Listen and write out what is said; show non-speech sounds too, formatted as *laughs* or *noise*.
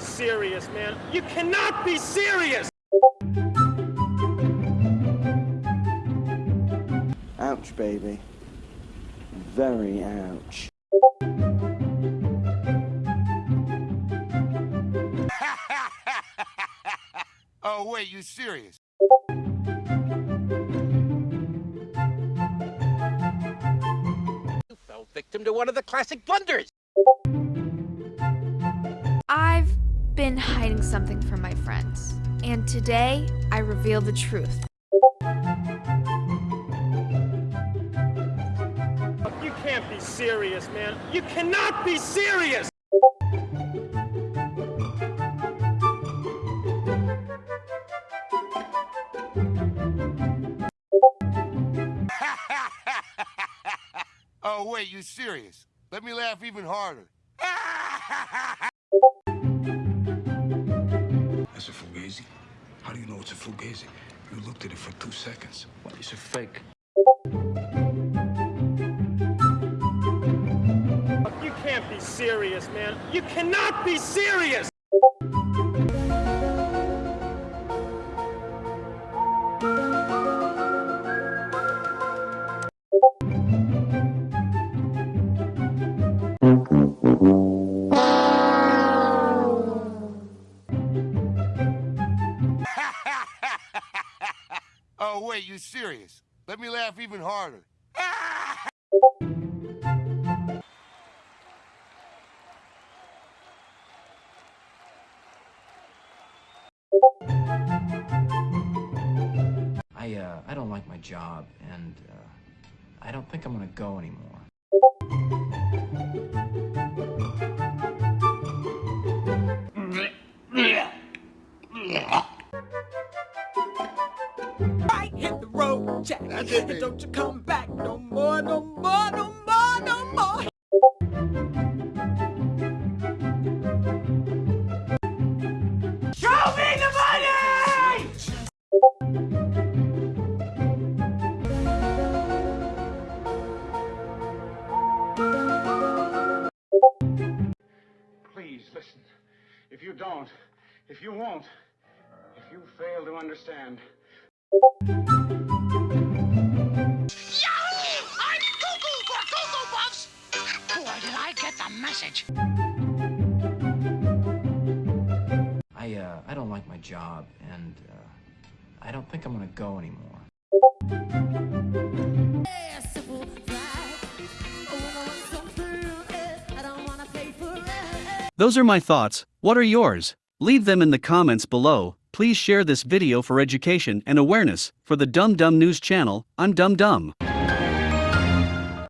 be serious, man. You cannot be serious! Ouch, baby. Very ouch. *laughs* Oh, wait, you serious? You fell victim to one of the classic blunders. I've been hiding something from my friends, and today I reveal the truth. You can't be serious, man. You cannot be serious! *laughs* Oh, wait, you serious? Let me laugh even harder. *laughs* fugazi? You looked at it for two seconds. What, it's a fake? You can't be serious, man. You cannot be serious! Oh, wait, you serious? Let me laugh even harder. I, uh, I don't like my job, and, uh, I don't think I'm gonna go anymore. Don't you come back no more, no more, no more, no more. Show me the money! Please listen. If you don't, if you won't, if you fail to understand, I, uh, I don't like my job, and, uh, I don't think I'm gonna go anymore. Those are my thoughts. What are yours? Leave them in the comments below. Please share this video for education and awareness. For the Dum Dum News channel, I'm Dum Dum.